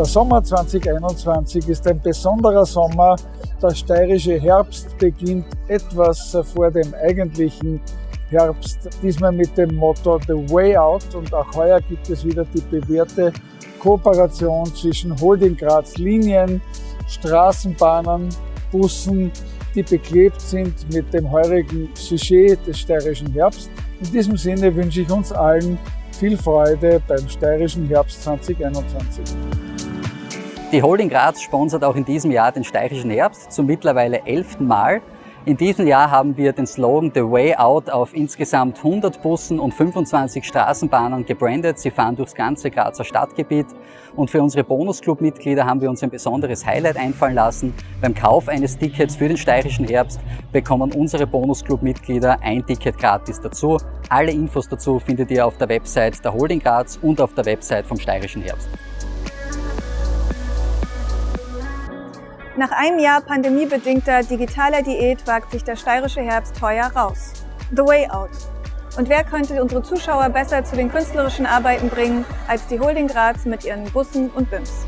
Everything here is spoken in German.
Der Sommer 2021 ist ein besonderer Sommer. Der steirische Herbst beginnt etwas vor dem eigentlichen Herbst. Diesmal mit dem Motto The Way Out und auch heuer gibt es wieder die bewährte Kooperation zwischen Holding Graz Linien, Straßenbahnen, Bussen, die beklebt sind mit dem heurigen Sujet des steirischen Herbst. In diesem Sinne wünsche ich uns allen viel Freude beim steirischen Herbst 2021. Die Holding Graz sponsert auch in diesem Jahr den steirischen Herbst zum mittlerweile elften Mal. In diesem Jahr haben wir den Slogan The Way Out auf insgesamt 100 Bussen und 25 Straßenbahnen gebrandet. Sie fahren durchs ganze Grazer Stadtgebiet. Und für unsere Bonusclub-Mitglieder haben wir uns ein besonderes Highlight einfallen lassen. Beim Kauf eines Tickets für den steirischen Herbst bekommen unsere Bonusclub-Mitglieder ein Ticket gratis dazu. Alle Infos dazu findet ihr auf der Website der Holding Graz und auf der Website vom steirischen Herbst. Nach einem Jahr pandemiebedingter digitaler Diät wagt sich der steirische Herbst heuer raus. The Way Out. Und wer könnte unsere Zuschauer besser zu den künstlerischen Arbeiten bringen als die Holding Graz mit ihren Bussen und BIMs?